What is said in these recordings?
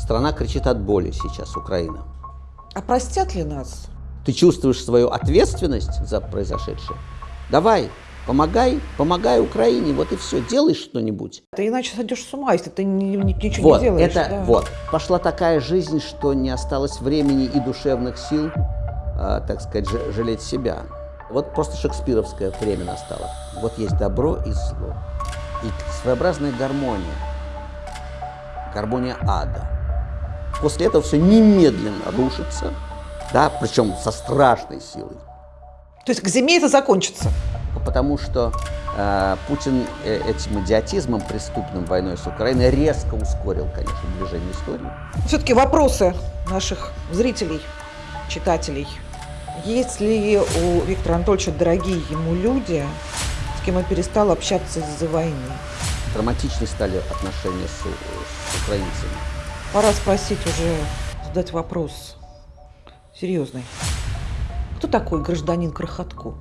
Страна кричит от боли сейчас, Украина. А простят ли нас? Ты чувствуешь свою ответственность за произошедшее? Давай, помогай, помогай Украине, вот и все, делай что-нибудь. Ты иначе сойдешь с ума, если ты ни- ни- ничего Вот, не делаешь. это, да. вот. Пошла такая жизнь, что не осталось времени и душевных сил, а, так сказать, жалеть себя. Вот просто шекспировское время настало. Вот есть добро и зло. И своеобразная гармония. Гармония ада. После этого все немедленно рушится, да, причем со страшной силой. То есть к зиме это закончится. Потому что э, Путин э, этим идиотизмом, преступным войной с Украиной, резко ускорил, конечно, движение истории. Все-таки вопросы наших зрителей, читателей. Есть ли у Виктора Анатольевича дорогие ему люди, с кем он перестал общаться из-за войны? Драматичны стали отношения с, с украинцами. Пора спросить уже, задать вопрос серьезный. Кто такой гражданин Крохотко?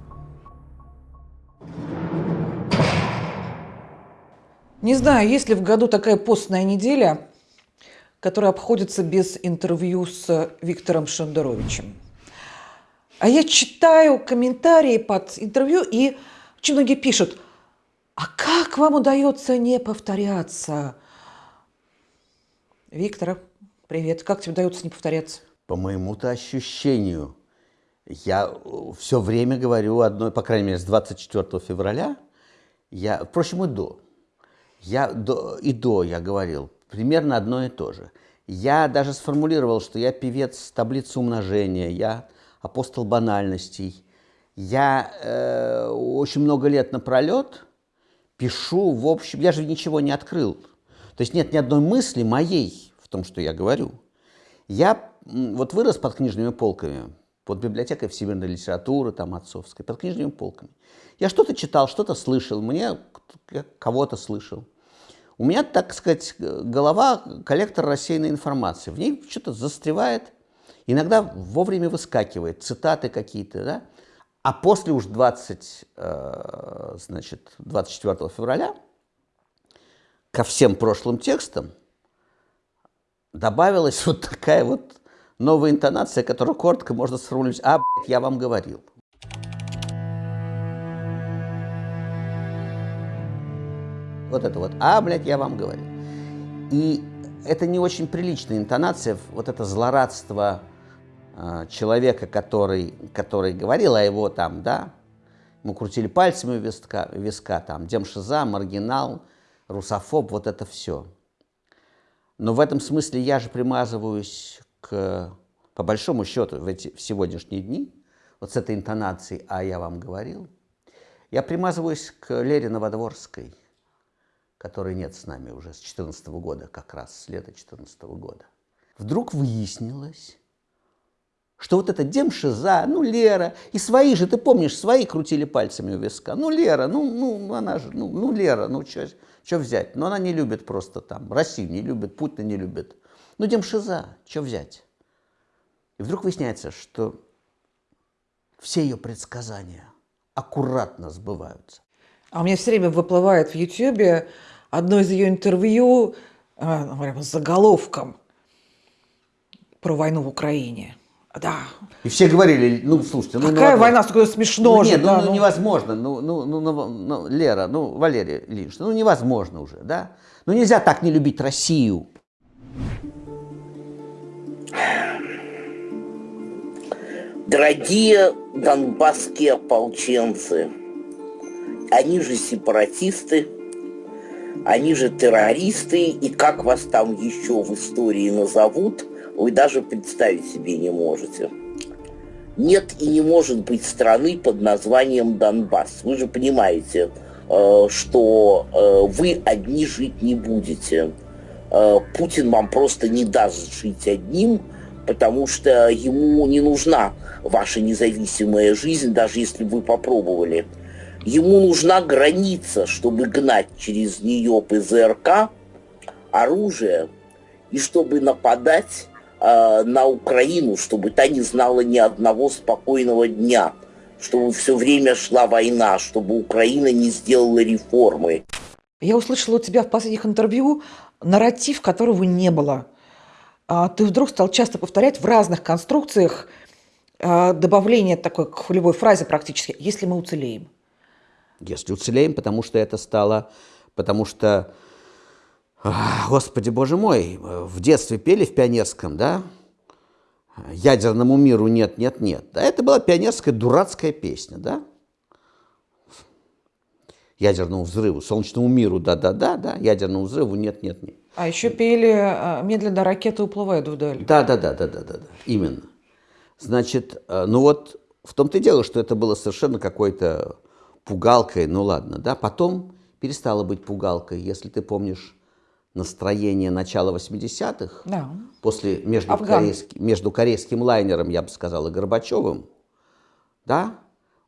Не знаю, есть ли в году такая постная неделя, которая обходится без интервью с Виктором Шендеровичем. А я читаю комментарии под интервью, и очень многие пишут, а как вам удается не повторяться? Виктор, привет. Как тебе удается не повторяться? По моему-то ощущению, я все время говорю одно, по крайней мере, с 24 февраля, я, впрочем, и до, я до, и до я говорил примерно одно и то же. Я даже сформулировал, что я певец таблицы умножения, я апостол банальностей. Я э, очень много лет напролет пишу, в общем, я же ничего не открыл. То есть нет ни одной мысли моей в том, что я говорю. Я вот вырос под книжными полками, под библиотекой всемирной литературы, там, отцовской, под книжными полками. Я что-то читал, что-то слышал, мне кого-то слышал. У меня, так сказать, голова коллектор рассеянной информации. В ней что-то застревает, иногда вовремя выскакивает, цитаты какие-то, да? А после уж 20, э, значит, 24 февраля ко всем прошлым текстам добавилась вот такая вот новая интонация, которую коротко можно сформулировать. А, блядь, я вам говорил. Вот это вот. А, блядь, я вам говорил. И это не очень приличная интонация, вот это злорадство э, человека, который, который говорил о его там, да, ему крутили пальцами виска, виска там, демшиза, маргинал, русофоб, вот это все. Но в этом смысле я же примазываюсь к, по большому счету, в, эти, в сегодняшние дни, вот с этой интонацией «а я вам говорил», я примазываюсь к Лере Новодворской, которой нет с нами уже с 2014 года, как раз с лета 2014 года. Вдруг выяснилось, что вот эта демшиза, ну, Лера, и свои же, ты помнишь, свои крутили пальцами у виска. Ну, Лера, ну, ну она же, ну, ну Лера, ну, что взять? Но она не любит просто там, Россию не любит, Путина не любит. Ну, демшиза, что взять? И вдруг выясняется, что все ее предсказания аккуратно сбываются. А у меня все время выплывает в Ютьюбе одно из ее интервью э, прямо с заголовком про войну в Украине. Да. И все говорили, ну, слушайте, ну... Какая ну, война, такое смешно ну, же. Нет, ну, да, ну, ну. невозможно, ну, ну, ну, ну, ну, Лера, ну, Валерия Ильич, ну, невозможно уже, да? Ну, нельзя так не любить Россию. Дорогие донбасские ополченцы, они же сепаратисты, они же террористы, и как вас там еще в истории назовут, вы даже представить себе не можете. Нет и не может быть страны под названием Донбасс. Вы же понимаете, э, что э, вы одни жить не будете. Э, Путин вам просто не даст жить одним, потому что ему не нужна ваша независимая жизнь, даже если вы попробовали. Ему нужна граница, чтобы гнать через нее ПЗРК, оружие, и чтобы нападать э, на Украину, чтобы та не знала ни одного спокойного дня, чтобы все время шла война, чтобы Украина не сделала реформы. Я услышала у тебя в последних интервью нарратив, которого не было. а, ты вдруг стал часто повторять в разных конструкциях а, добавление такой к любой фразе практически «если мы уцелеем». Если уцелеем, потому что это стало, потому что, господи боже мой, в детстве пели в пионерском, да, ядерному миру нет, нет, нет. Да, это была пионерская дурацкая песня, да? Ядерному взрыву, солнечному миру, да-да-да, да, ядерному взрыву нет, нет, нет. А еще пели а, «Медленно ракеты уплывают вдаль». Да-да-да-да-да-да, именно. Значит, э, ну вот в том-то и дело, что это было совершенно какой-то пугалкой, ну ладно, да, потом перестало быть пугалкой, если ты помнишь настроение начала 80-х, да. после между, корейским, между корейским лайнером, я бы сказал, и Горбачевым, да,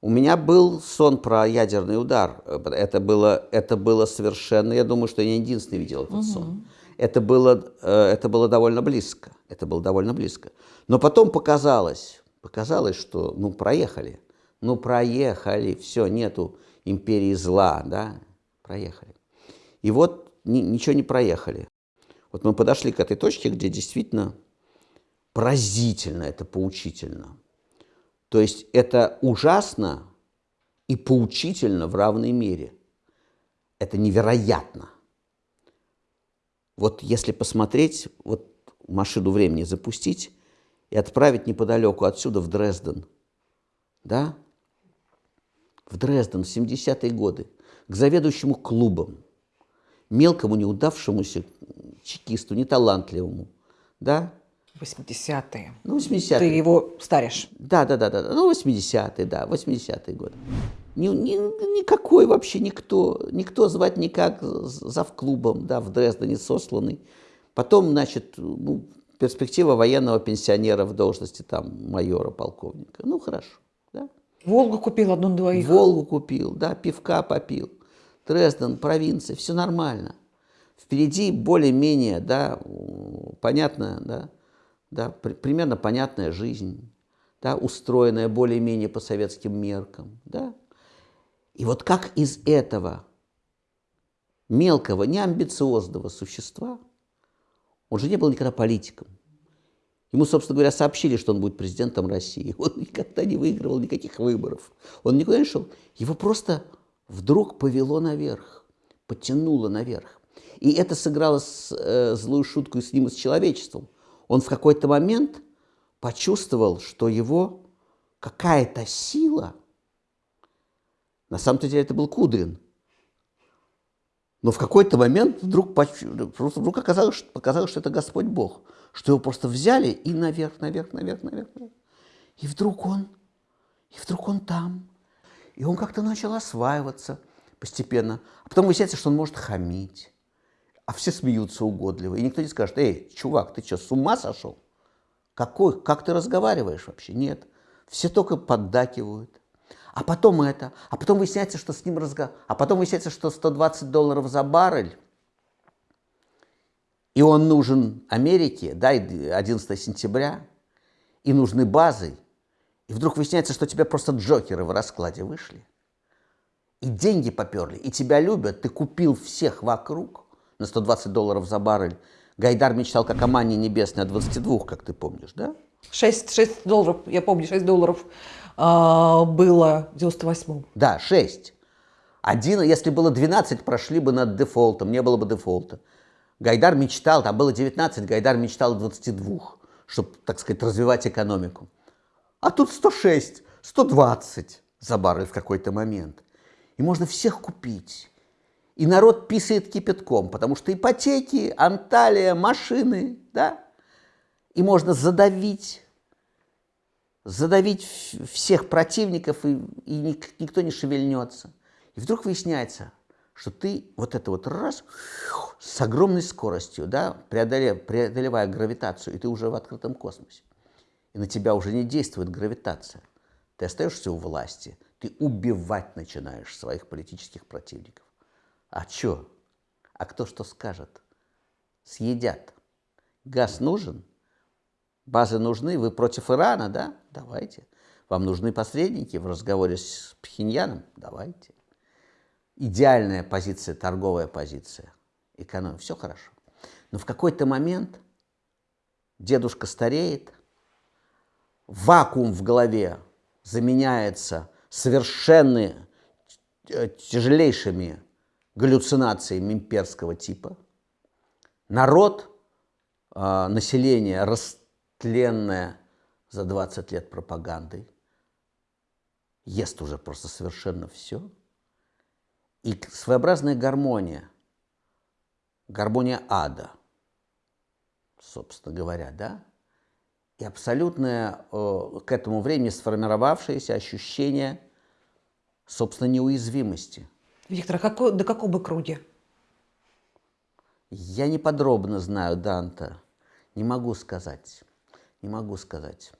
у меня был сон про ядерный удар. Это было, это было совершенно, я думаю, что я не единственный видел этот угу. сон. Это было, э, это было довольно близко. Это было довольно близко. Но потом показалось, показалось, что ну проехали. Ну проехали, все, нету империи зла, да, проехали. И вот ни, ничего не проехали. Вот мы подошли к этой точке, где действительно поразительно, это поучительно. То есть это ужасно и поучительно в равной мере. Это невероятно. Вот если посмотреть, вот машину времени запустить и отправить неподалеку отсюда в Дрезден, да, в Дрезден в 70-е годы, к заведующему клубом, мелкому неудавшемуся чекисту, неталантливому, да? 80-е. Ну, 80-е. Ты его старишь. Да, да, да, да. Ну, 80-е, да, 80-е годы. Ни, ни, никакой вообще никто, никто звать никак зав клубом, да, в Дрездене сосланный. Потом, значит, ну, перспектива военного пенсионера в должности там майора, полковника. Ну, хорошо, да. Волгу купил одну-двоих. Волгу купил, да, пивка попил. Дрезден, провинция, все нормально. Впереди более-менее, да, понятно, да, да, при, примерно понятная жизнь, да, устроенная более-менее по советским меркам, да. И вот как из этого мелкого, неамбициозного существа, он же не был никогда политиком. Ему, собственно говоря, сообщили, что он будет президентом России. Он никогда не выигрывал никаких выборов. Он никуда не шел. Его просто вдруг повело наверх, потянуло наверх. И это сыграло с, э, злую шутку с ним, и с человечеством. Он в какой-то момент почувствовал, что его какая-то сила, на самом-то деле это был Кудрин, но в какой-то момент вдруг, вдруг оказалось, что, показалось, что это Господь Бог, что его просто взяли и наверх, наверх, наверх. наверх. И вдруг он, и вдруг он там. И он как-то начал осваиваться постепенно. А потом выясняется, что он может хамить. А все смеются угодливо. И никто не скажет, эй, чувак, ты что, с ума сошел? Какой, как ты разговариваешь вообще? Нет. Все только поддакивают. А потом это. А потом выясняется, что с ним разговор. А потом выясняется, что 120 долларов за баррель. И он нужен Америке, да, 11 сентября. И нужны базы. И вдруг выясняется, что тебя просто джокеры в раскладе вышли. И деньги поперли, и тебя любят, ты купил всех вокруг на 120 долларов за баррель. Гайдар мечтал как о манне небесной от 22, как ты помнишь, да? 6, 6 долларов, я помню, 6 долларов а, было в 98-м. Да, 6. Один, если было 12, прошли бы над дефолтом, не было бы дефолта. Гайдар мечтал, там было 19, Гайдар мечтал 22, чтобы, так сказать, развивать экономику. А тут 106, 120 за баррель в какой-то момент. И можно всех купить. И народ писает кипятком, потому что ипотеки, Анталия, машины, да? И можно задавить, задавить всех противников, и, и никто не шевельнется. И вдруг выясняется, что ты вот это вот раз с огромной скоростью, да, преодолев, преодолевая гравитацию, и ты уже в открытом космосе и на тебя уже не действует гравитация. Ты остаешься у власти, ты убивать начинаешь своих политических противников. А что? А кто что скажет? Съедят. Газ нужен? Базы нужны? Вы против Ирана, да? Давайте. Вам нужны посредники в разговоре с Пхеньяном? Давайте. Идеальная позиция, торговая позиция, экономия, все хорошо. Но в какой-то момент дедушка стареет, вакуум в голове заменяется совершенно э, тяжелейшими галлюцинациями имперского типа. Народ, э, население растленное за 20 лет пропагандой, ест уже просто совершенно все. И своеобразная гармония, гармония ада, собственно говоря, да, и абсолютное э, к этому времени сформировавшееся ощущение, собственно, неуязвимости. Виктор, а какой, до какого бы круги? Я не подробно знаю Данта, не могу сказать, не могу сказать.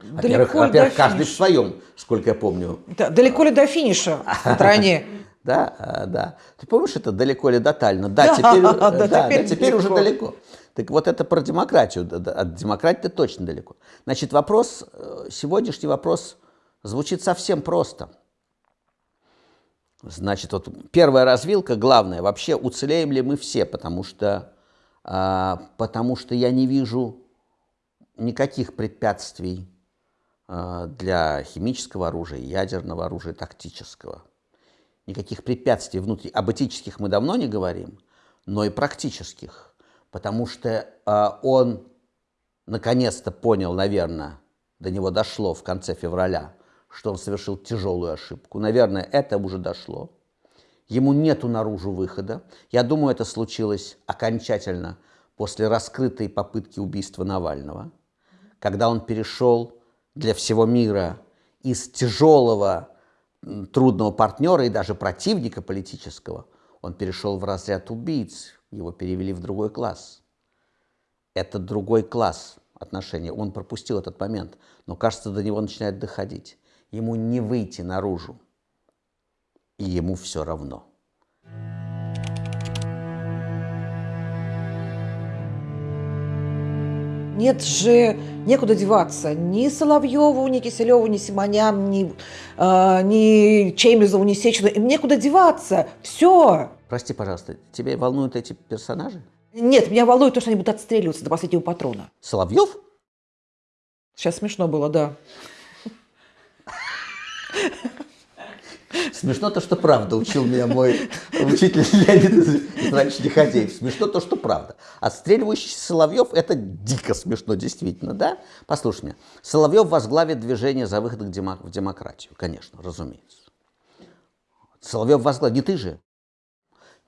Во-первых, во-первых каждый в своем, сколько я помню. Да, далеко ли до финиша в стране? Да, да. Ты помнишь это далеко ли до Таллина? Да, теперь, да, да, теперь, да, теперь уже далеко. Так вот это про демократию. От демократии точно далеко. Значит, вопрос, э, сегодняшний вопрос звучит совсем просто. Значит, вот первая развилка, главная, вообще уцелеем ли мы все, потому что, а, потому что я не вижу никаких препятствий а, для химического оружия, ядерного оружия, тактического. Никаких препятствий внутри. Об этических мы давно не говорим, но и практических потому что э, он наконец-то понял, наверное, до него дошло в конце февраля, что он совершил тяжелую ошибку. Наверное, это уже дошло. Ему нету наружу выхода. Я думаю, это случилось окончательно после раскрытой попытки убийства Навального, когда он перешел для всего мира из тяжелого, трудного партнера и даже противника политического, он перешел в разряд убийц, его перевели в другой класс. Это другой класс отношений. Он пропустил этот момент, но, кажется, до него начинает доходить. Ему не выйти наружу, и ему все равно. Нет же, некуда деваться. Ни Соловьеву, ни Киселеву, ни Симонян, ни, э, ни Чемизову, ни Сечину. Им некуда деваться. Все. Прости, пожалуйста, тебя волнуют эти персонажи? Нет, меня волнует то, что они будут отстреливаться до последнего патрона. Соловьев? Сейчас смешно было, да. Смешно то, что правда, учил меня мой учитель Леонид раньше Лиходеев. Смешно то, что правда. Отстреливающийся Соловьев – это дико смешно, действительно, да? Послушай меня. Соловьев возглавит движение за выход в демократию, конечно, разумеется. Соловьев возглавит, не ты же.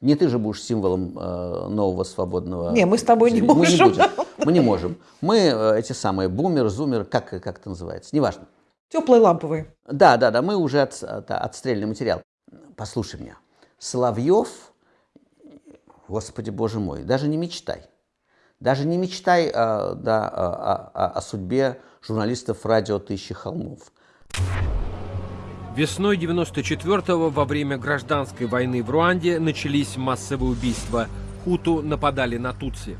Не ты же будешь символом э, нового свободного... Не, мы с тобой не можем. Мы не, будем. мы не можем. Мы э, эти самые бумер, зумер, как, как это называется, неважно. Теплые ламповые. Да, да, да, мы уже от, от, отстрельный материал. Послушай меня, Соловьев, господи боже мой, даже не мечтай. Даже не мечтай а, да, о, о, о судьбе журналистов радио «Тысячи холмов». Весной 94-го во время гражданской войны в Руанде начались массовые убийства. Хуту нападали на Тутси.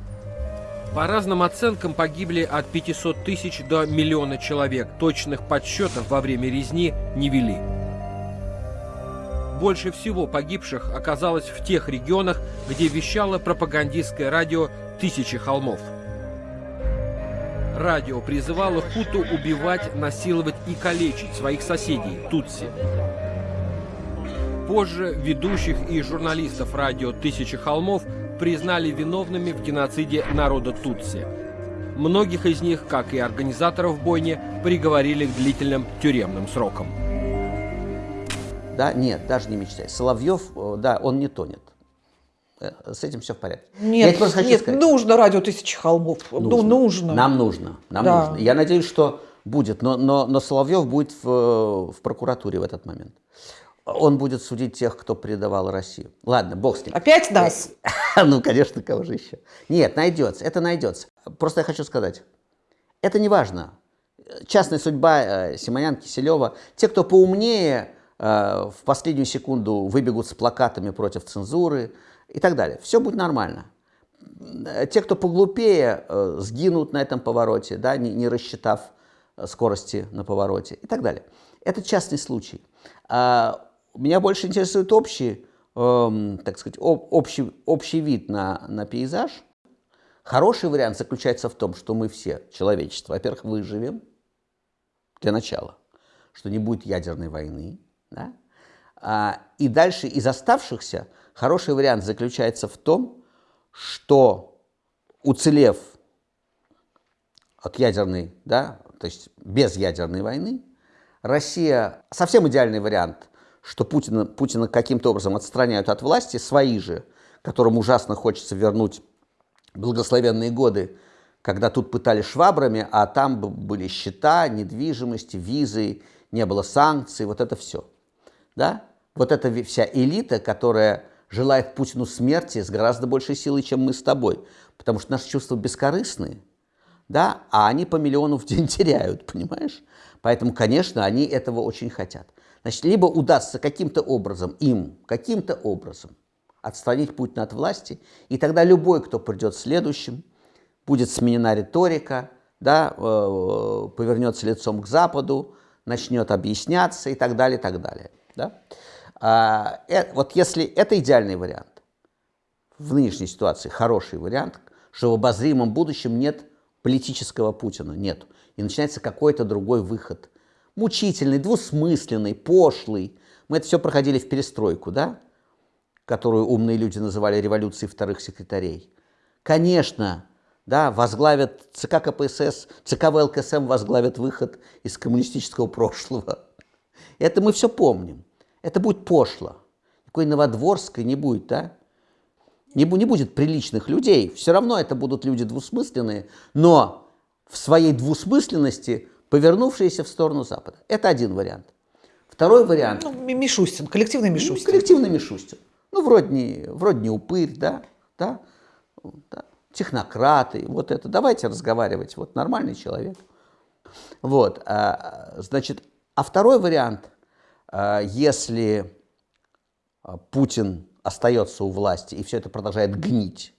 По разным оценкам погибли от 500 тысяч до миллиона человек. Точных подсчетов во время резни не вели. Больше всего погибших оказалось в тех регионах, где вещало пропагандистское радио «Тысячи холмов». Радио призывало Хуту убивать, насиловать и калечить своих соседей – Тутси. Позже ведущих и журналистов радио «Тысячи холмов» признали виновными в геноциде народа Тутси. Многих из них, как и организаторов бойни, приговорили к длительным тюремным срокам. Да, нет, даже не мечтай. Соловьев, э, да, он не тонет. Э, с этим все в порядке. Нет, Я нет сказать. нужно радио «Тысячи холмов». Ну, нужно. Ну, нужно. Нам нужно. Нам да. нужно. Я надеюсь, что будет. Но, но, но Соловьев будет в, в прокуратуре в этот момент. Он будет судить тех, кто предавал Россию. Ладно, бог с ним. Опять нас? Ну, конечно, кого же еще. Нет, найдется, это найдется. Просто я хочу сказать, это не важно. Частная судьба э, Симонян, Киселева. Те, кто поумнее, э, в последнюю секунду выбегут с плакатами против цензуры, и так далее. Все будет нормально. Те, кто поглупее, э, сгинут на этом повороте, да, не, не рассчитав э, скорости на повороте и так далее. Это частный случай. Меня больше интересует общий, эм, так сказать, общий, общий вид на, на пейзаж. Хороший вариант заключается в том, что мы все, человечество, во-первых, выживем для начала, что не будет ядерной войны, да? а, и дальше из оставшихся хороший вариант заключается в том, что уцелев от ядерной, да, то есть без ядерной войны, Россия, совсем идеальный вариант, что Путина, Путина каким-то образом отстраняют от власти, свои же, которым ужасно хочется вернуть благословенные годы, когда тут пытали швабрами, а там были счета, недвижимости, визы, не было санкций, вот это все. Да? Вот эта вся элита, которая желает Путину смерти с гораздо большей силой, чем мы с тобой. Потому что наши чувства бескорыстные, да, а они по миллиону в день теряют, понимаешь? Поэтому, конечно, они этого очень хотят. Значит, либо удастся каким-то образом им, каким-то образом отстранить Путина от власти, и тогда любой, кто придет следующим, будет сменена риторика, да, э, повернется лицом к Западу, начнет объясняться и так далее, и так далее. Да? А, э, вот если это идеальный вариант, в нынешней ситуации хороший вариант, что в обозримом будущем нет политического Путина, нет. И начинается какой-то другой выход. Мучительный, двусмысленный, пошлый. Мы это все проходили в перестройку, да? которую умные люди называли революцией вторых секретарей. Конечно, да, возглавят ЦК КПСС, ЦК ВЛКСМ возглавят выход из коммунистического прошлого. Это мы все помним. Это будет пошло. Никакой Новодворской не будет, да? Не, не будет приличных людей. Все равно это будут люди двусмысленные, но в своей двусмысленности повернувшиеся в сторону Запада. Это один вариант. Второй вариант. Ну, Мишустин, коллективный Мишустин. Ну, коллективный Мишустин. Ну, вроде не, вроде не упырь, да, да, да, технократы, вот это. Давайте разговаривать, вот нормальный человек. Вот, а, значит, а второй вариант, а, если Путин остается у власти и все это продолжает гнить, ну,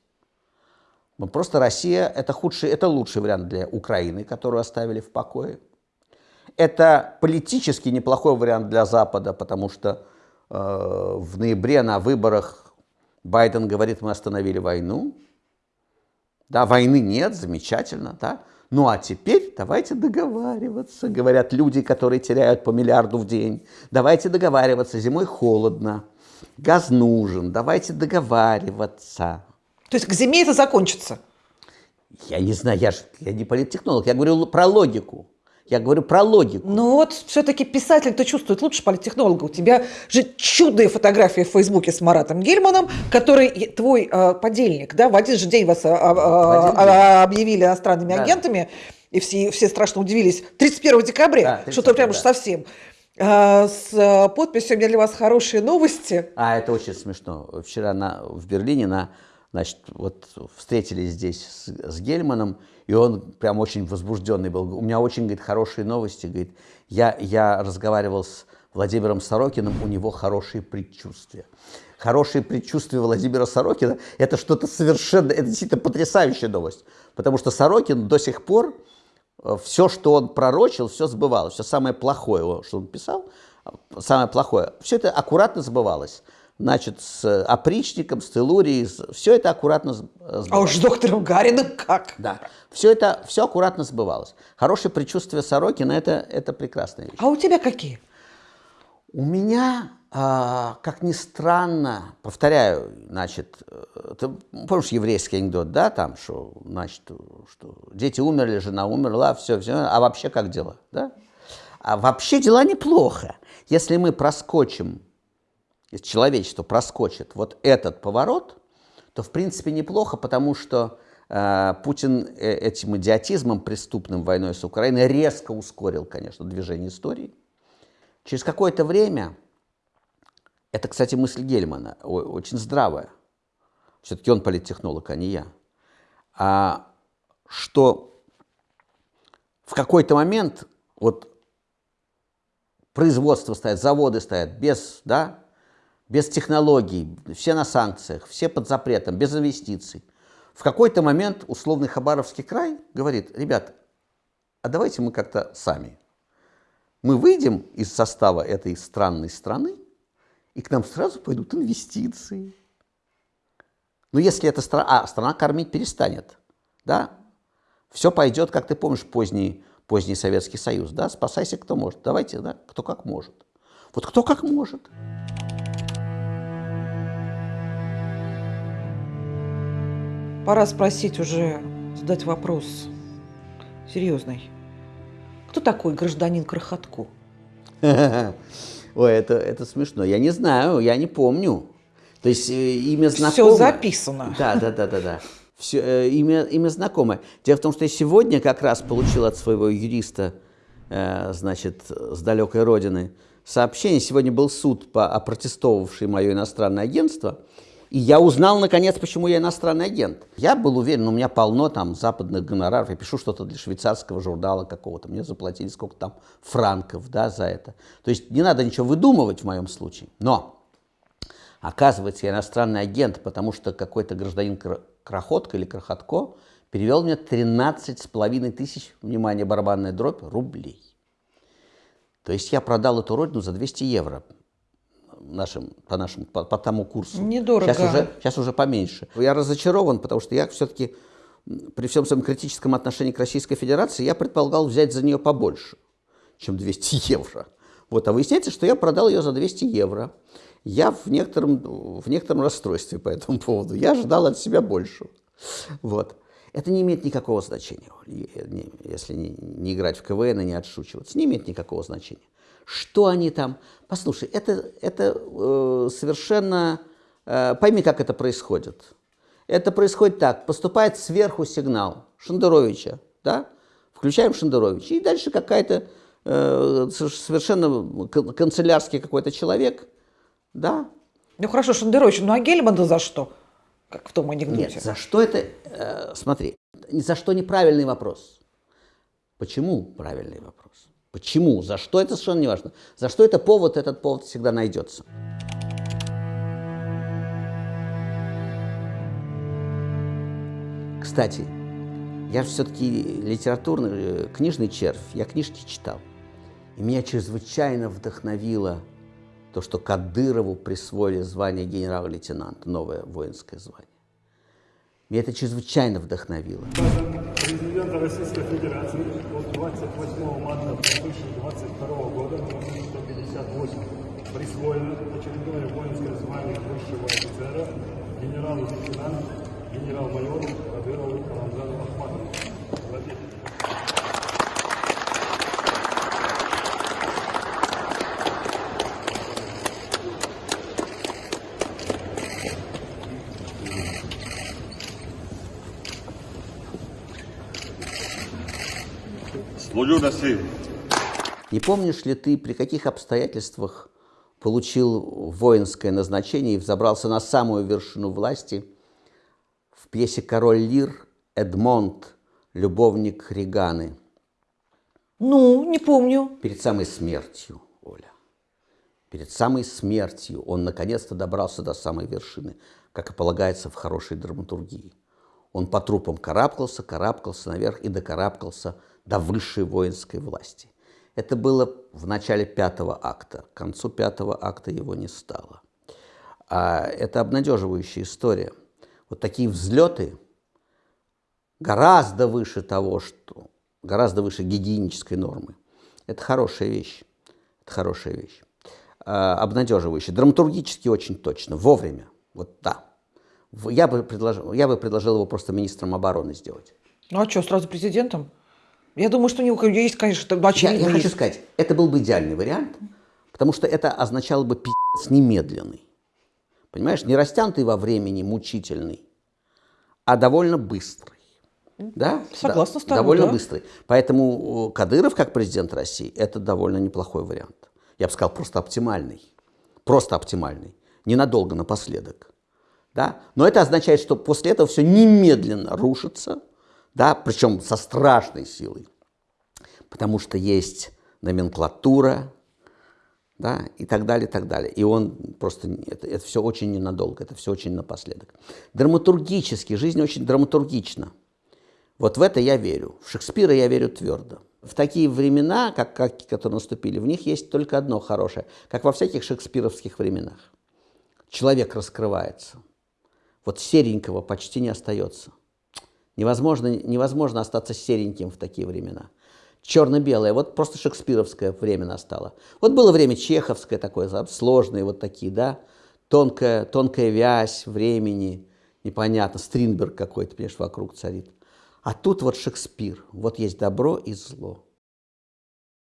просто Россия это худший, это лучший вариант для Украины, которую оставили в покое. Это политически неплохой вариант для Запада, потому что э, в ноябре на выборах Байден говорит, мы остановили войну. Да, войны нет, замечательно, да. Ну а теперь давайте договариваться, говорят люди, которые теряют по миллиарду в день. Давайте договариваться, зимой холодно, газ нужен, давайте договариваться. То есть к зиме это закончится? Я не знаю, я же я не политтехнолог, я говорю про логику. Я говорю про логику. Ну вот все-таки писатель-то чувствует лучше политтехнолога. У тебя же чудные фотографии в Фейсбуке с Маратом Гельманом, который твой э, подельник, да, в один же день вас э, э, объявили иностранными да. агентами, и все, все страшно удивились. 31 декабря, да, что-то прям уж да. совсем. А, с подписью «У меня для вас хорошие новости». А, это очень смешно. Вчера на, в Берлине на Значит, вот встретились здесь с, с Гельманом, и он прям очень возбужденный был. У меня очень, говорит, хорошие новости. Говорит, я, я разговаривал с Владимиром Сорокиным, у него хорошие предчувствия. Хорошие предчувствия Владимира Сорокина – это что-то совершенно, это действительно потрясающая новость. Потому что Сорокин до сих пор, э, все, что он пророчил, все сбывалось. Все самое плохое, что он писал, самое плохое, все это аккуратно сбывалось значит, с опричником, с телурией, все это аккуратно сбывалось. А уж с доктором Гариным как? Да, все это, все аккуратно сбывалось. Хорошее предчувствие Сорокина это, – это прекрасная вещь. А у тебя какие? У меня, а, как ни странно, повторяю, значит, э, ты помнишь еврейский анекдот, да, там, что, значит, что дети умерли, жена умерла, все, все, а вообще как дела, да? А вообще дела неплохо. Если мы проскочим если человечество проскочит вот этот поворот, то в принципе неплохо, потому что э, Путин э, этим идиотизмом, преступным войной с Украиной, резко ускорил, конечно, движение истории. Через какое-то время, это, кстати, мысль Гельмана, очень здравая, все-таки он политтехнолог, а не я, а, что в какой-то момент вот производство стоят, заводы стоят без, да, без технологий, все на санкциях, все под запретом, без инвестиций. В какой-то момент условный Хабаровский край говорит, ребят, а давайте мы как-то сами. Мы выйдем из состава этой странной страны, и к нам сразу пойдут инвестиции. Но если эта страна, а страна кормить перестанет, да, все пойдет, как ты помнишь, поздний, поздний Советский Союз, да, спасайся кто может, давайте, да, кто как может. Вот кто как может. Пора спросить уже, задать вопрос серьезный. Кто такой гражданин Крохотко? Ой, это, это смешно. Я не знаю, я не помню. То есть э, имя знакомое. Все записано. Да, да, да, да, да. Все, э, имя, имя знакомое. Дело в том, что я сегодня как раз получил от своего юриста, э, значит, с далекой родины, сообщение. Сегодня был суд, по, опротестовавший мое иностранное агентство. И я узнал, наконец, почему я иностранный агент. Я был уверен, у меня полно там западных гонораров. Я пишу что-то для швейцарского журнала какого-то. Мне заплатили сколько там франков да, за это. То есть не надо ничего выдумывать в моем случае. Но, оказывается, я иностранный агент, потому что какой-то гражданин Крохотка или Крохотко перевел мне 13 с половиной тысяч, внимание, барабанная дробь, рублей. То есть я продал эту родину за 200 евро нашим, по, нашему, по, по тому курсу. Недорого. Сейчас уже, сейчас уже поменьше. Я разочарован, потому что я все-таки при всем своем критическом отношении к Российской Федерации, я предполагал взять за нее побольше, чем 200 евро. Вот, а выясняется, что я продал ее за 200 евро. Я в некотором, в некотором расстройстве по этому поводу. Я ожидал от себя больше. Вот. Это не имеет никакого значения, если не, не играть в КВН и не отшучиваться. Не имеет никакого значения. Что они там? Послушай, это, это э, совершенно... Э, пойми, как это происходит. Это происходит так. Поступает сверху сигнал Шендеровича, да? Включаем Шендеровича. И дальше какая-то э, совершенно канцелярский какой-то человек, да? Ну хорошо, Шендерович, ну а Гельман за что? Как в том анекдоте. Нет, за что это... Э, смотри, за что неправильный вопрос. Почему правильный вопрос? Почему? За что это совершенно не важно. За что это повод, этот повод всегда найдется. Кстати, я же все-таки литературный, э, книжный червь, я книжки читал. И меня чрезвычайно вдохновило то, что Кадырову присвоили звание генерал-лейтенанта, новое воинское звание. Меня это чрезвычайно вдохновило. Президента Российской Федерации от 28 марта 2022 года номер 158 присвоено очередное воинское звание высшего офицера генерал-лейтенант, генерал-майор Кадырову Рамзану Ахматову. Не помнишь ли ты, при каких обстоятельствах получил воинское назначение и взобрался на самую вершину власти в пьесе «Король Лир» Эдмонд, любовник Реганы? Ну, не помню. Перед самой смертью, Оля. Перед самой смертью он наконец-то добрался до самой вершины, как и полагается в хорошей драматургии. Он по трупам карабкался, карабкался наверх и докарабкался до высшей воинской власти. Это было в начале пятого акта. К концу пятого акта его не стало. А это обнадеживающая история. Вот такие взлеты гораздо выше того, что гораздо выше гигиенической нормы. Это хорошая вещь. Это хорошая вещь. А, обнадеживающая. Драматургически очень точно. Вовремя. Вот да. Я бы предложил, я бы предложил его просто министром обороны сделать. Ну а что, сразу президентом? Я думаю, что у него есть, конечно, очевидно. Я, я хочу сказать, это был бы идеальный вариант, потому что это означало бы пи***ц немедленный. Понимаешь, не растянутый во времени, мучительный, а довольно быстрый. Да? Согласна да, с тобой, Довольно да. быстрый. Поэтому Кадыров, как президент России, это довольно неплохой вариант. Я бы сказал, просто оптимальный. Просто оптимальный. Ненадолго, напоследок. Да? Но это означает, что после этого все немедленно рушится, да, причем со страшной силой, потому что есть номенклатура, да, и так далее, и так далее. И он просто, это, это все очень ненадолго, это все очень напоследок. Драматургически, жизнь очень драматургична. Вот в это я верю. В Шекспира я верю твердо. В такие времена, как, как, которые наступили, в них есть только одно хорошее, как во всяких шекспировских временах. Человек раскрывается. Вот серенького почти не остается Невозможно, невозможно остаться сереньким в такие времена. Черно-белое, вот просто шекспировское время настало. Вот было время чеховское такое, сложные вот такие, да, тонкая, тонкая вязь времени, непонятно, Стринберг какой-то, понимаешь, вокруг царит. А тут вот Шекспир, вот есть добро и зло.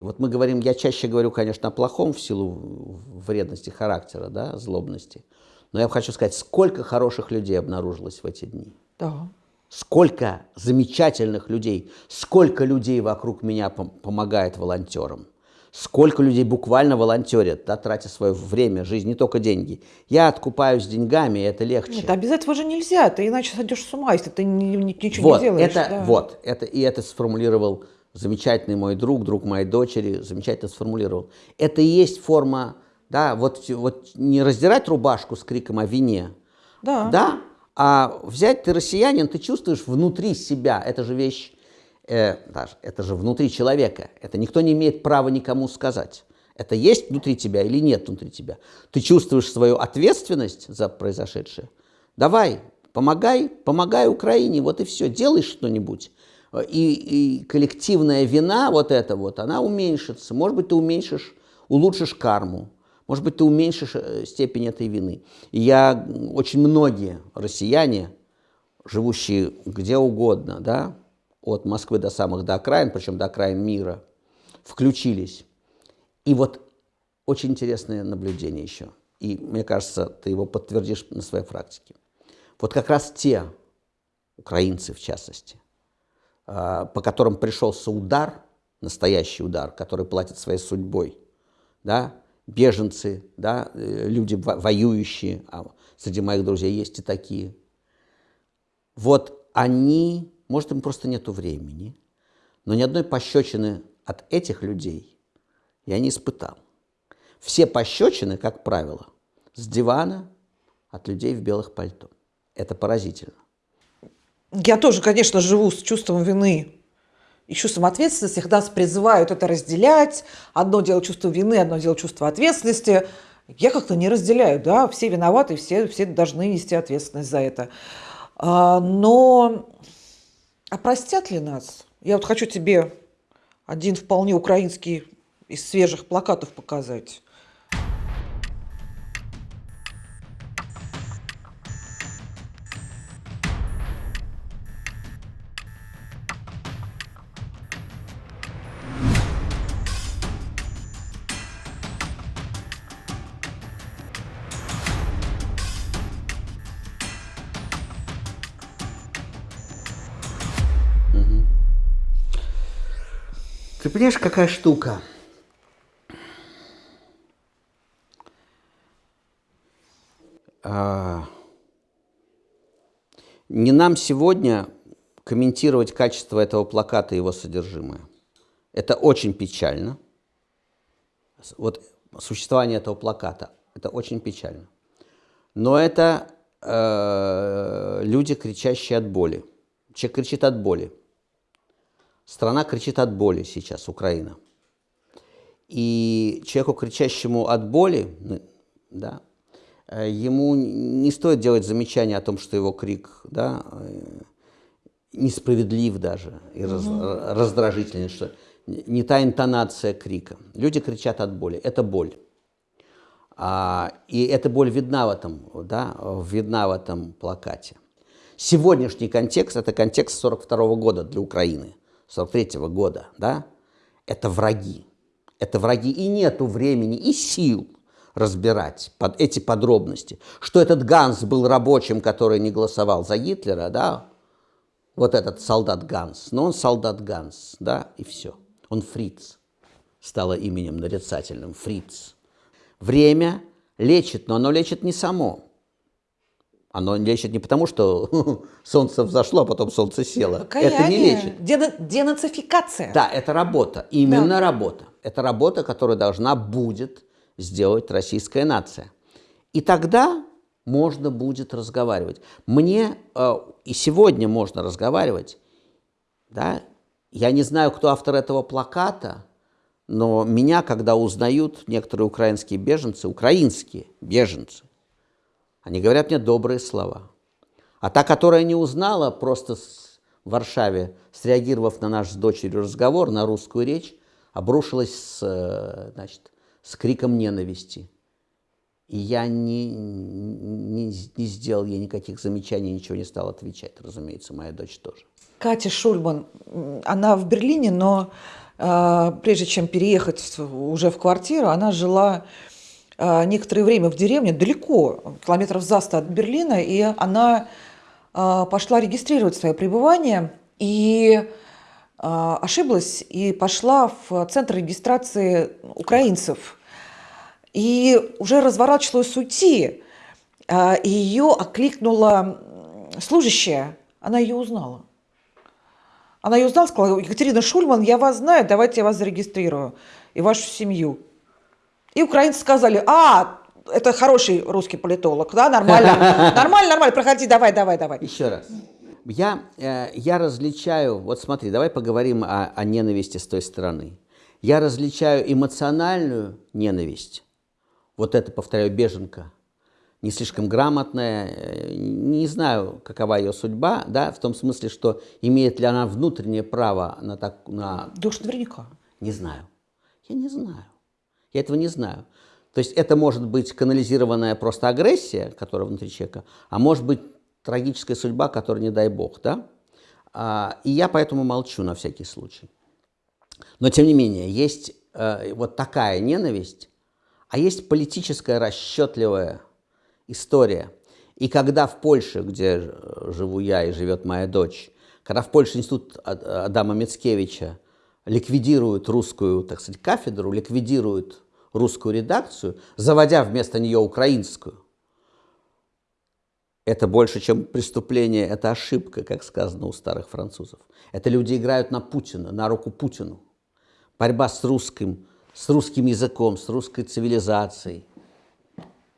Вот мы говорим, я чаще говорю, конечно, о плохом в силу вредности характера, да, злобности. Но я хочу сказать, сколько хороших людей обнаружилось в эти дни. Да. Сколько замечательных людей, сколько людей вокруг меня пом помогает волонтерам. Сколько людей буквально волонтерят, да, тратя свое время, жизнь, не только деньги. Я откупаюсь деньгами, это легче. Нет, обязательно же нельзя, ты иначе сойдешь с ума, если ты ничего вот, не делаешь. Это, да. Вот, это, и это сформулировал замечательный мой друг, друг моей дочери, замечательно сформулировал. Это и есть форма, да, вот, вот не раздирать рубашку с криком о вине, да. да, а взять ты россиянин, ты чувствуешь внутри себя, это же вещь, э, это же внутри человека, это никто не имеет права никому сказать. Это есть внутри тебя или нет внутри тебя. Ты чувствуешь свою ответственность за произошедшее. Давай, помогай, помогай Украине, вот и все, делай что-нибудь и, и коллективная вина вот эта вот, она уменьшится. Может быть, ты уменьшишь, улучшишь карму, может быть, ты уменьшишь э, степень этой вины. И я, очень многие россияне, живущие где угодно, да, от Москвы до самых до окраин, причем до окраин мира, включились. И вот очень интересное наблюдение еще. И мне кажется, ты его подтвердишь на своей практике. Вот как раз те украинцы, в частности, а, по которым пришелся удар, настоящий удар, который платит своей судьбой, да, беженцы, да, э, люди воюющие, а среди моих друзей есть и такие. Вот они, может, им просто нету времени, но ни одной пощечины от этих людей я не испытал. Все пощечины, как правило, с дивана от людей в белых пальто. Это поразительно. Я тоже, конечно, живу с чувством вины и чувством ответственности. Их нас призывают это разделять. Одно дело чувство вины, одно дело чувство ответственности. Я как-то не разделяю, да, все виноваты, все, все должны нести ответственность за это. А, но а простят ли нас? Я вот хочу тебе один вполне украинский из свежих плакатов показать. Ты понимаешь, какая штука? А, не нам сегодня комментировать качество этого плаката и его содержимое. Это очень печально. Вот существование этого плаката, это очень печально. Но это э, люди, кричащие от боли. Человек кричит от боли. Страна кричит от боли сейчас, Украина. И человеку, кричащему от боли, ну, да, э, ему не стоит делать замечания о том, что его крик да, э, несправедлив даже и раз, раздражительный, что не та интонация крика. Люди кричат от боли. Это боль. А, и эта боль видна в этом, да, видна в этом плакате. Сегодняшний контекст – это контекст 42 года для Украины – 43 -го года, да, это враги. Это враги, и нету времени, и сил разбирать под эти подробности. Что этот Ганс был рабочим, который не голосовал за Гитлера, да, вот этот солдат Ганс, но он солдат Ганс, да, и все. Он фриц, стало именем нарицательным, фриц. Время лечит, но оно лечит не само. Оно лечит не потому, что солнце взошло, а потом солнце село. Покаяние. Это не лечит. Дена денацификация. Да, это работа. Именно да. работа. Это работа, которую должна будет сделать российская нация. И тогда можно будет разговаривать. Мне э, и сегодня можно разговаривать. Да? Я не знаю, кто автор этого плаката, но меня, когда узнают некоторые украинские беженцы, украинские беженцы, они говорят мне добрые слова. А та, которая не узнала, просто в Варшаве, среагировав на наш с дочерью разговор, на русскую речь, обрушилась с, э, значит, с криком ненависти. И я не, не, не сделал ей никаких замечаний, ничего не стал отвечать, разумеется, моя дочь тоже. Катя Шульман, она в Берлине, но э, прежде чем переехать уже в квартиру, она жила некоторое время в деревне, далеко, километров за 100 от Берлина, и она э, пошла регистрировать свое пребывание и ошиблась и пошла в центр регистрации украинцев. И уже разворачивалась уйти, и ее окликнула служащая, она ее узнала. Она ее узнала, сказала, Екатерина Шульман, я вас знаю, давайте я вас зарегистрирую и вашу семью. И украинцы сказали, а, это хороший русский политолог, да, нормально, нормально, нормально, проходи, давай, давай, давай. Еще раз. Я, э, я различаю, вот смотри, давай поговорим о, о ненависти с той стороны. Я различаю эмоциональную ненависть, вот это, повторяю, беженка, не слишком грамотная, э, не знаю, какова ее судьба, да, в том смысле, что имеет ли она внутреннее право на так... На... Да уж наверняка. Не знаю. Я не знаю. Я этого не знаю. То есть это может быть канализированная просто агрессия, которая внутри человека, а может быть трагическая судьба, которая не дай бог, да? А, и я поэтому молчу на всякий случай. Но тем не менее, есть э, вот такая ненависть, а есть политическая расчетливая история. И когда в Польше, где живу я и живет моя дочь, когда в Польше институт Адама Мицкевича ликвидируют русскую, так сказать, кафедру, ликвидируют русскую редакцию, заводя вместо нее украинскую, это больше, чем преступление, это ошибка, как сказано у старых французов. Это люди играют на Путина, на руку Путину. Борьба с русским, с русским языком, с русской цивилизацией –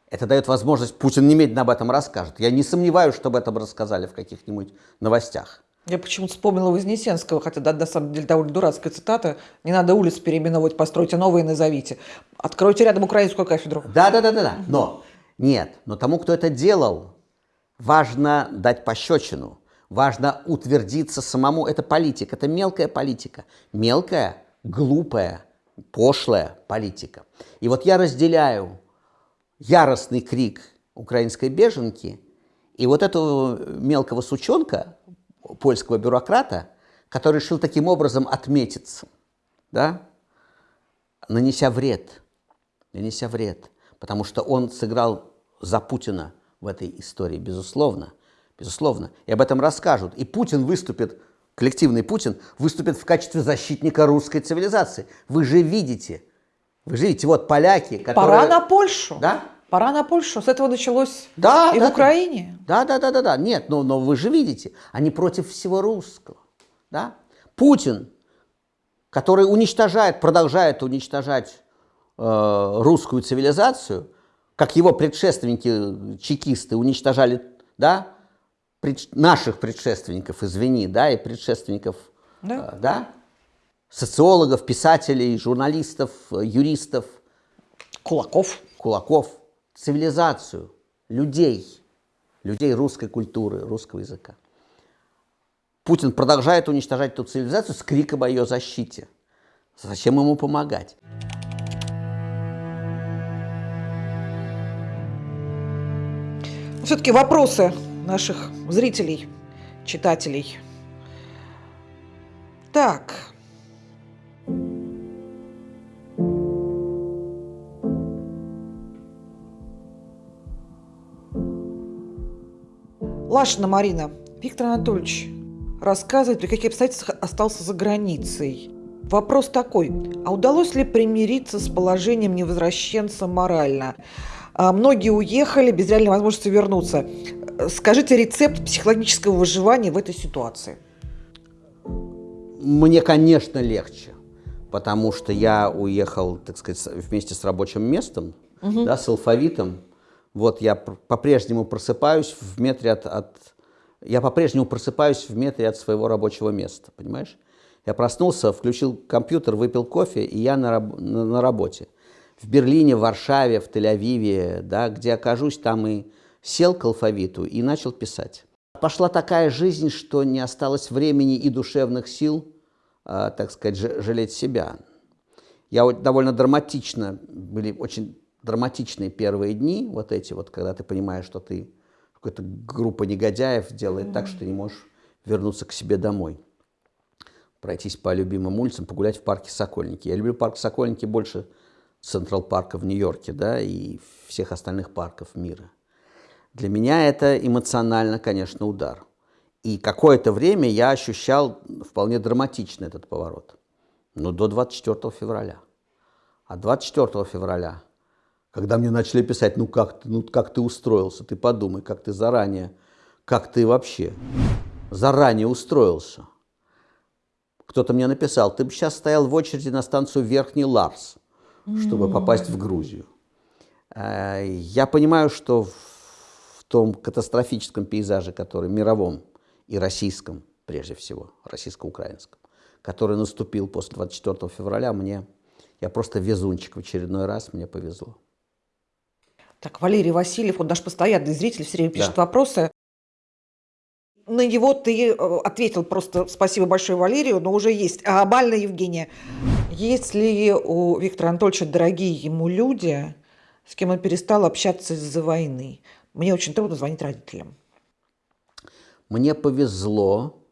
это дает возможность, Путин немедленно об этом расскажет. Я не сомневаюсь, что об этом рассказали в каких-нибудь новостях. Я почему-то вспомнила Вознесенского, хотя да, на самом деле довольно дурацкая цитата. Не надо улиц переименовывать, постройте новые и назовите. Откройте рядом украинскую кафедру. Да, да, да, да, да. Но нет, но тому, кто это делал, важно дать пощечину. Важно утвердиться самому. Это политика, это мелкая политика. Мелкая, глупая, пошлая политика. И вот я разделяю яростный крик украинской беженки и вот этого мелкого сучонка, польского бюрократа, который решил таким образом отметиться, да, нанеся вред, нанеся вред, потому что он сыграл за Путина в этой истории, безусловно, безусловно, и об этом расскажут. И Путин выступит, коллективный Путин, выступит в качестве защитника русской цивилизации. Вы же видите, вы же видите, вот поляки, которые... Пора на Польшу. Да? Пора на Польшу. С этого началось да, и да, в Украине. Да, да, да, да, да. Нет, но, но вы же видите, они против всего русского. Да? Путин, который уничтожает, продолжает уничтожать э, русскую цивилизацию, как его предшественники, чекисты, уничтожали, да, пред, наших предшественников, извини, да, и предшественников, да. Э, да, социологов, писателей, журналистов, юристов. Кулаков. Кулаков цивилизацию, людей, людей русской культуры, русского языка. Путин продолжает уничтожать эту цивилизацию с криком о ее защите. Зачем ему помогать? Все-таки вопросы наших зрителей, читателей. Так, Лашина Марина. Виктор Анатольевич рассказывает, при каких обстоятельствах остался за границей. Вопрос такой, а удалось ли примириться с положением невозвращенца морально? А многие уехали без реальной возможности вернуться. Скажите рецепт психологического выживания в этой ситуации. Мне, конечно, легче, потому что я уехал, так сказать, вместе с рабочим местом, угу. да, с алфавитом, вот я по-прежнему просыпаюсь в метре от, от... Я по-прежнему просыпаюсь в метре от своего рабочего места, понимаешь? Я проснулся, включил компьютер, выпил кофе, и я на, раб... на, на работе. В Берлине, в Варшаве, в Тель-Авиве, да, где окажусь, там и сел к алфавиту и начал писать. Пошла такая жизнь, что не осталось времени и душевных сил, э, так сказать, жалеть себя. Я довольно драматично, были очень драматичные первые дни, вот эти вот, когда ты понимаешь, что ты какая-то группа негодяев делает mm-hmm. так, что ты не можешь вернуться к себе домой. Пройтись по любимым улицам, погулять в парке Сокольники. Я люблю парк Сокольники больше Централ парка в Нью-Йорке, да, и всех остальных парков мира. Для меня это эмоционально, конечно, удар. И какое-то время я ощущал вполне драматично этот поворот. Но до 24 февраля. А 24 февраля, когда мне начали писать, ну как, ты, ну как ты устроился, ты подумай, как ты заранее, как ты вообще заранее устроился. Кто-то мне написал, ты бы сейчас стоял в очереди на станцию Верхний Ларс, чтобы попасть в Грузию. Э, я понимаю, что том катастрофическом пейзаже, который мировом и российском, прежде всего, российско-украинском, который наступил после 24 февраля, мне, я просто везунчик в очередной раз, мне повезло. Так, Валерий Васильев, он наш постоянный зритель, все время пишет да. вопросы. На него ты э, ответил просто спасибо большое Валерию, но уже есть. А Бальна Евгения, есть ли у Виктора Анатольевича дорогие ему люди, с кем он перестал общаться из-за войны? Мне очень трудно звонить родителям. Мне повезло.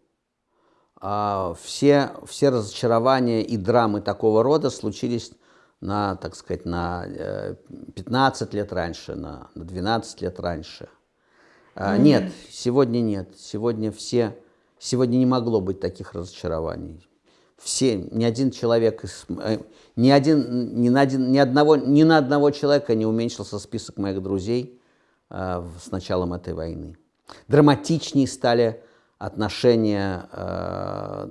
А, все, все разочарования и драмы такого рода случились на, так сказать, на 15 э, лет раньше, на, на 12 лет раньше. Mm-hmm. Нет, сегодня нет. Сегодня все, сегодня не могло быть таких разочарований. Все, ни один человек, э, ни, один, ни, на один, ни, одного, ни на одного человека не уменьшился список моих друзей – Э, с началом этой войны. Драматичнее стали отношения,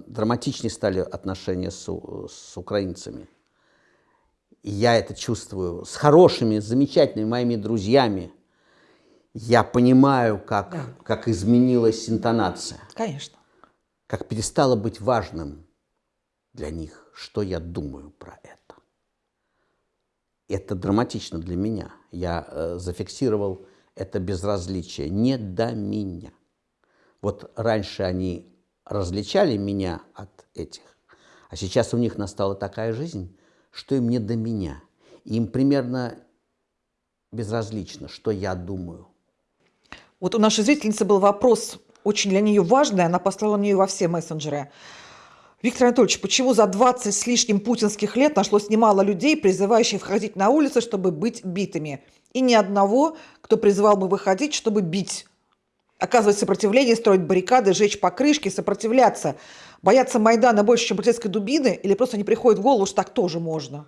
драматичнее стали отношения с, с украинцами. И я это чувствую с хорошими, замечательными моими друзьями. Я понимаю, как, да. как изменилась интонация. Конечно. Как перестало быть важным для них, что я думаю про это. Это драматично для меня. Я э, зафиксировал это безразличие, не до меня. Вот раньше они различали меня от этих, а сейчас у них настала такая жизнь, что им не до меня. Им примерно безразлично, что я думаю. Вот у нашей зрительницы был вопрос, очень для нее важный, она послала мне во все мессенджеры. Виктор Анатольевич, почему за 20 с лишним путинских лет нашлось немало людей, призывающих входить на улицы, чтобы быть битыми? И ни одного, кто призывал бы выходить, чтобы бить. Оказывать сопротивление, строить баррикады, жечь покрышки, сопротивляться. Бояться Майдана больше, чем полицейской дубины? Или просто не приходит в голову, что так тоже можно?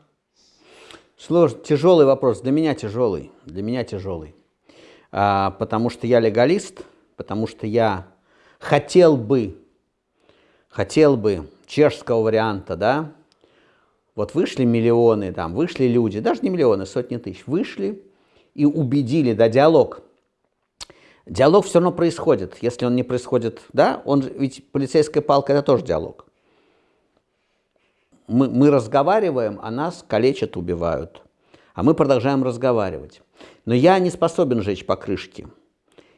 Сложный, тяжелый вопрос. Для меня тяжелый. Для меня тяжелый. А, потому что я легалист, потому что я хотел бы, хотел бы чешского варианта, да, вот вышли миллионы, там, вышли люди, даже не миллионы, сотни тысяч, вышли и убедили, да, диалог. Диалог все равно происходит, если он не происходит, да, он, ведь полицейская палка – это тоже диалог. Мы, мы разговариваем, а нас калечат, убивают. А мы продолжаем разговаривать. Но я не способен жечь покрышки,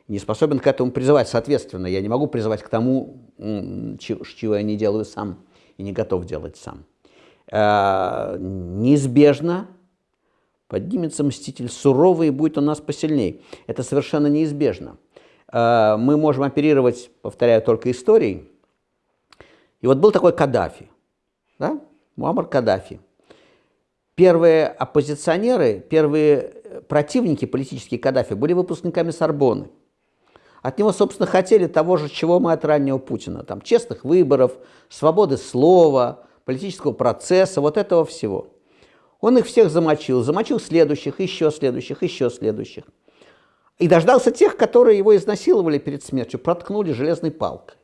не способен к этому призывать. Соответственно, я не могу призывать к тому, чего я не делаю сам и не готов делать сам. Э, неизбежно поднимется мститель суровый и будет у нас посильней. Это совершенно неизбежно. Э, мы можем оперировать, повторяю, только историей. И вот был такой Каддафи, да? Муаммар Каддафи. Первые оппозиционеры, первые противники политические Каддафи были выпускниками Сорбонны. От него, собственно, хотели того же, чего мы от раннего Путина. Там, честных выборов, свободы слова, политического процесса, вот этого всего. Он их всех замочил, замочил следующих, еще следующих, еще следующих. И дождался тех, которые его изнасиловали перед смертью, проткнули железной палкой.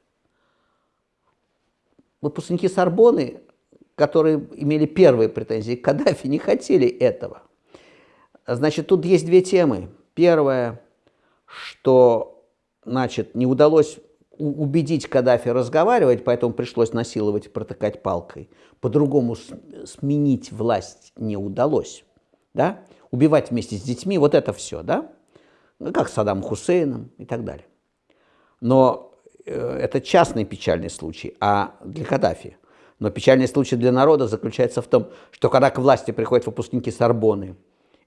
Выпускники Сорбоны, которые имели первые претензии к Каддафи, не хотели этого. Значит, тут есть две темы. Первое, что значит, не удалось убедить Каддафи разговаривать, поэтому пришлось насиловать и протыкать палкой. По-другому сменить власть не удалось. Да? Убивать вместе с детьми, вот это все, да? Ну, как Саддам Хусейном и так далее. Но э, это частный печальный случай, а для Каддафи. Но печальный случай для народа заключается в том, что когда к власти приходят выпускники Сорбоны,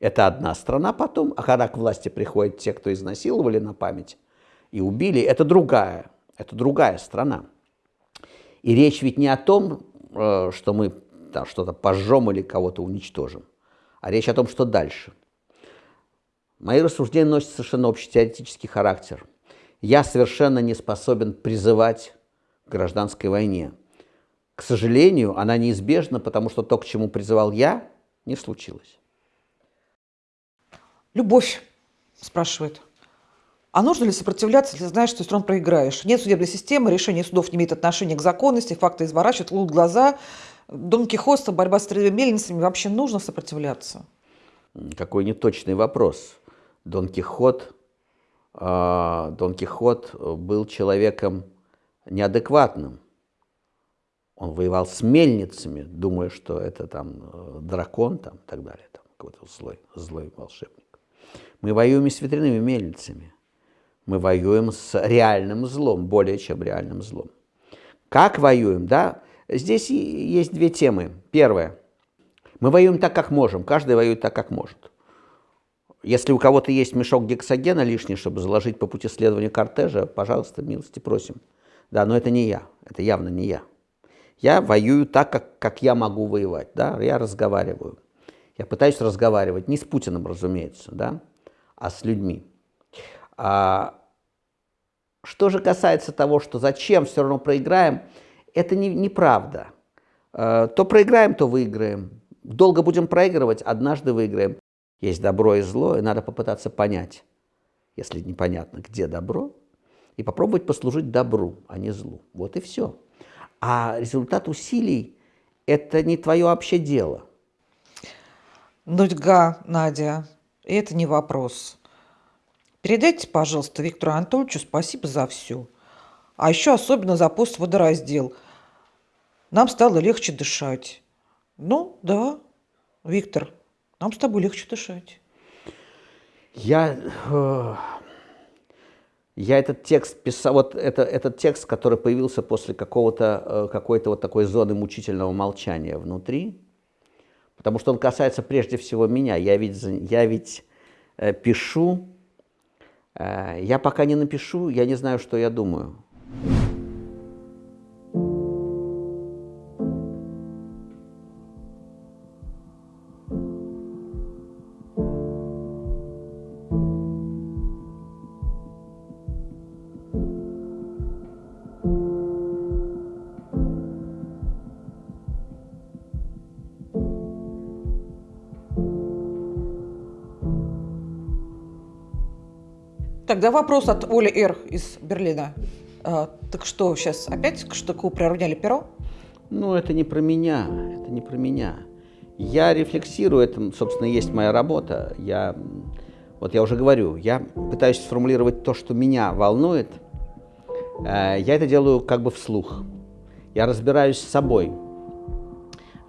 это одна страна потом, а когда к власти приходят те, кто изнасиловали на память и убили, это другая, это другая страна. И речь ведь не о том, э, что мы там что-то пожжем или кого-то уничтожим, а речь о том, что дальше. Мои рассуждения носят совершенно общетеоретический характер. Я совершенно не способен призывать к гражданской войне. К сожалению, она неизбежна, потому что то, к чему призывал я, не случилось. Любовь спрашивает. А нужно ли сопротивляться, если знаешь, что все равно проиграешь? Нет судебной системы, решение судов не имеет отношения к законности, факты изворачивают, лут глаза. Дон Кихоста, борьба с стрелями мельницами. Вообще нужно сопротивляться? Какой неточный вопрос. Дон Кихот, э, Дон Кихот был человеком неадекватным. Он воевал с мельницами, думая, что это там э, дракон там, и так далее, там, какой-то злой, злой волшебник. Мы воюем с ветряными мельницами. Мы воюем с реальным злом, более чем реальным злом. Как воюем, да? Здесь есть две темы. Первая. Мы воюем так, как можем. Каждый воюет так, как может. Если у кого-то есть мешок гексогена лишний, чтобы заложить по пути следования кортежа, пожалуйста, милости просим. Да, но это не я. Это явно не я. Я воюю так, как, как я могу воевать. Да? Я разговариваю. Я пытаюсь разговаривать. Не с Путиным, разумеется. Да? а с людьми. А, что же касается того, что зачем все равно проиграем, это не, неправда. А, то проиграем, то выиграем. Долго будем проигрывать, однажды выиграем. Есть добро и зло, и надо попытаться понять, если непонятно, где добро, и попробовать послужить добру, а не злу. Вот и все. А результат усилий – это не твое вообще дело. Нудьга, Надя, это не вопрос. Передайте, пожалуйста, Виктору Анатольевичу спасибо за все. А еще особенно за пост водораздел. Нам стало легче дышать. Ну, да, Виктор, нам с тобой легче дышать. Я, э, я этот текст писал, вот это, этот текст, который появился после какого-то, э, какой-то вот такой зоны мучительного молчания внутри, потому что он касается прежде всего меня. Я ведь, я ведь э, пишу, я пока не напишу, я не знаю, что я думаю. Тогда вопрос от Оли Р. из Берлина. А, так что, сейчас опять к штыку приравняли перо? Ну, это не про меня, это не про меня. Я рефлексирую, это, собственно, есть моя работа. Я, вот я уже говорю, я пытаюсь сформулировать то, что меня волнует. Э, я это делаю как бы вслух. Я разбираюсь с собой,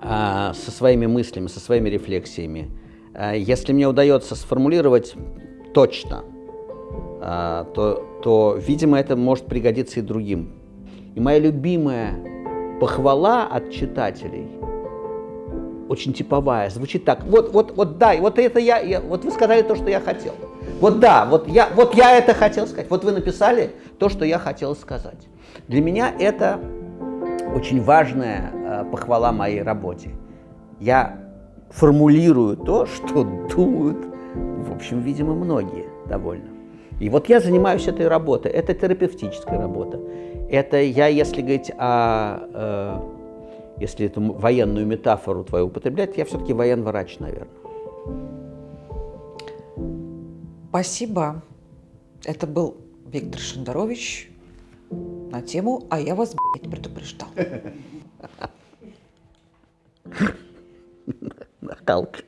э, со своими мыслями, со своими рефлексиями. Э, если мне удается сформулировать точно – а, то, то, видимо, это может пригодиться и другим. И моя любимая похвала от читателей, очень типовая, звучит так. Вот, вот, вот, да, вот это я, я, вот вы сказали то, что я хотел. Вот да, вот я, вот я это хотел сказать. Вот вы написали то, что я хотел сказать. Для меня это очень важная э, похвала моей работе. Я формулирую то, что думают, в общем, видимо, многие довольно. И вот я занимаюсь этой работой. Это терапевтическая работа. Это я, если говорить о... Э, если эту военную метафору твою употреблять, я все-таки военврач, наверное. Спасибо. Это был Виктор Шендерович на тему «А я вас, блядь, предупреждал». Нахалка.